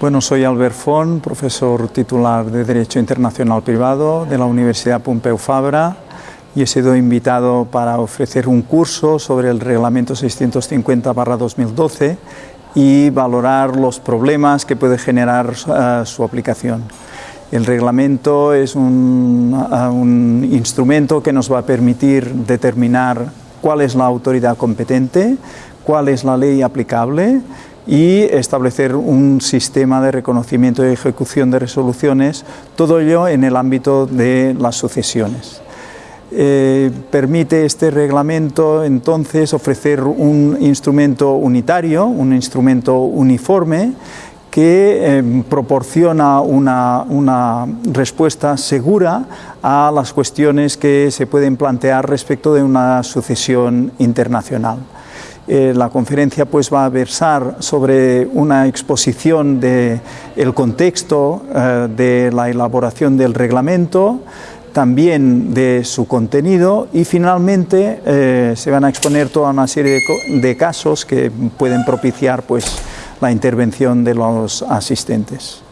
Bueno, soy Albert Font, profesor titular de Derecho Internacional Privado de la Universidad Pompeu Fabra y he sido invitado para ofrecer un curso sobre el Reglamento 650-2012 y valorar los problemas que puede generar uh, su aplicación. El reglamento es un, uh, un instrumento que nos va a permitir determinar cuál es la autoridad competente, cuál es la ley aplicable y establecer un sistema de reconocimiento y ejecución de resoluciones, todo ello en el ámbito de las sucesiones. Eh, permite este reglamento entonces ofrecer un instrumento unitario, un instrumento uniforme que eh, proporciona una, una, respuesta segura a las cuestiones que se pueden plantear respecto de una sucesión internacional. Eh, la conferencia pues va a versar sobre una exposición del el contexto eh, de la elaboración del reglamento, también de su contenido y finalmente eh, se van a exponer toda una serie de, de, casos que pueden propiciar pues la intervención de los asistentes.